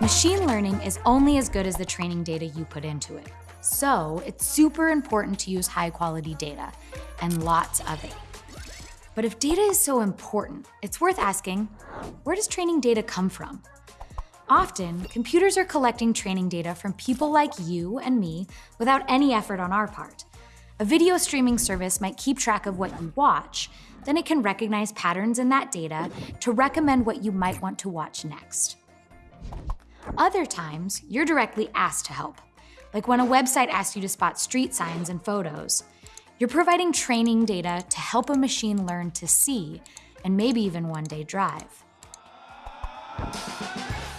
Machine learning is only as good as the training data you put into it. So it's super important to use high quality data and lots of it. But if data is so important, it's worth asking, where does training data come from? Often, computers are collecting training data from people like you and me without any effort on our part. A video streaming service might keep track of what you watch, then it can recognize patterns in that data to recommend what you might want to watch next. Other times, you're directly asked to help, like when a website asks you to spot street signs and photos. You're providing training data to help a machine learn to see, and maybe even one day drive.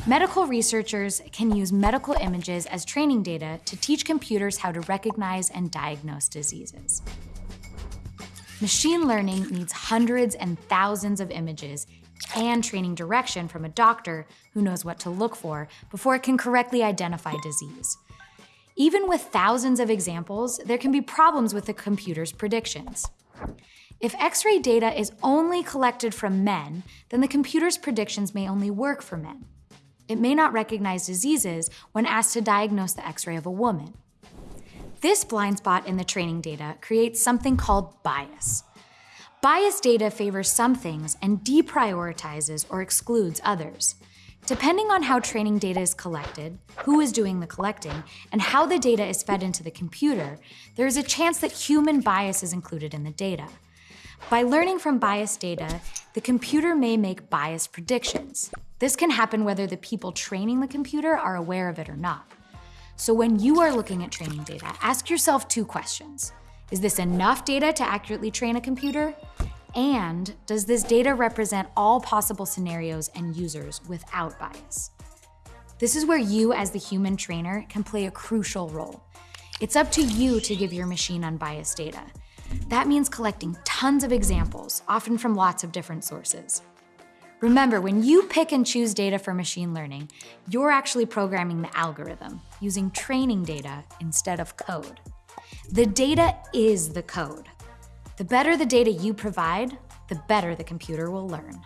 Medical researchers can use medical images as training data to teach computers how to recognize and diagnose diseases. Machine learning needs hundreds and thousands of images and training direction from a doctor who knows what to look for before it can correctly identify disease. Even with thousands of examples, there can be problems with the computer's predictions. If X-ray data is only collected from men, then the computer's predictions may only work for men. It may not recognize diseases when asked to diagnose the X-ray of a woman. This blind spot in the training data creates something called bias. Bias data favors some things and deprioritizes or excludes others. Depending on how training data is collected, who is doing the collecting, and how the data is fed into the computer, there is a chance that human bias is included in the data. By learning from biased data, the computer may make biased predictions. This can happen whether the people training the computer are aware of it or not. So when you are looking at training data, ask yourself two questions. Is this enough data to accurately train a computer? And does this data represent all possible scenarios and users without bias? This is where you as the human trainer can play a crucial role. It's up to you to give your machine unbiased data. That means collecting tons of examples, often from lots of different sources. Remember, when you pick and choose data for machine learning, you're actually programming the algorithm using training data instead of code. The data is the code. The better the data you provide, the better the computer will learn.